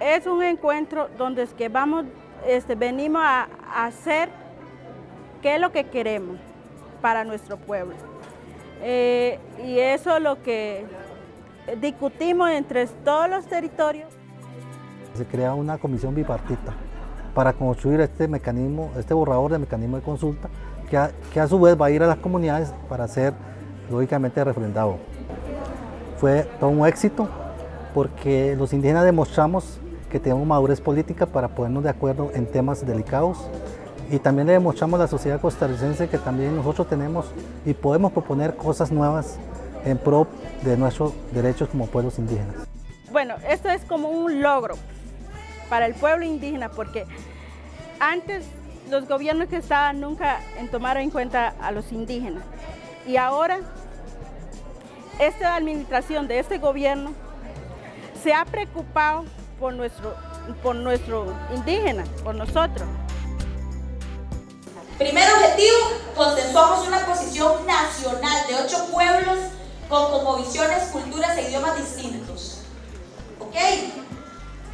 Es un encuentro donde es que vamos, este, venimos a, hacer qué es lo que queremos para nuestro pueblo. Eh, y eso es lo que discutimos entre todos los territorios. Se crea una comisión bipartita para construir este mecanismo, este borrador de mecanismo de consulta, que a su vez va a ir a las comunidades para ser lógicamente refrendado. Fue todo un éxito porque los indígenas demostramos que tenemos madurez política para ponernos de acuerdo en temas delicados y también le demostramos a la sociedad costarricense que también nosotros tenemos y podemos proponer cosas nuevas en pro de nuestros derechos como pueblos indígenas. Bueno, esto es como un logro para el pueblo indígena porque antes los gobiernos que estaban nunca tomaron en cuenta a los indígenas y ahora esta administración de este gobierno se ha preocupado por nuestro, por nuestro indígena, por nosotros. Primer objetivo, consensuamos una posición nacional de ocho pueblos con cosmovisiones, culturas e idiomas distintos. ¿Ok?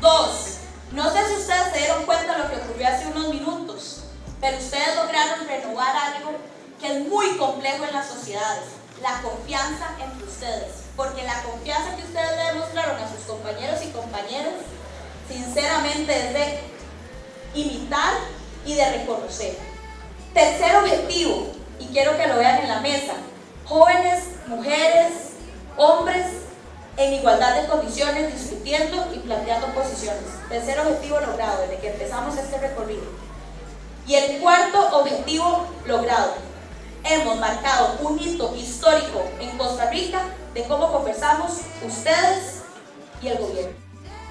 Dos, no sé si ustedes se dieron cuenta de lo que ocurrió hace unos minutos, pero ustedes lograron renovar algo que es muy complejo en las sociedades, la confianza entre ustedes. Porque la confianza que ustedes le demostraron a sus compañeros y compañeras, sinceramente es de imitar y de reconocer. Tercer objetivo, y quiero que lo vean en la mesa, jóvenes, mujeres, hombres en igualdad de condiciones, discutiendo y planteando posiciones. Tercer objetivo logrado desde que empezamos este recorrido. Y el cuarto objetivo logrado. Hemos marcado un hito histórico en Costa Rica de cómo conversamos ustedes y el gobierno.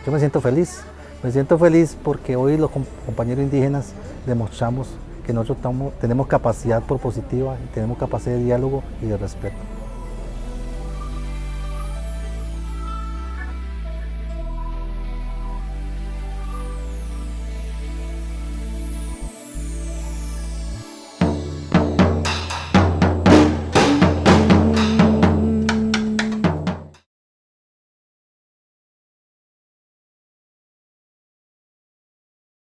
Yo me siento feliz, me siento feliz porque hoy los compañeros indígenas demostramos que nosotros tenemos capacidad propositiva tenemos capacidad de diálogo y de respeto.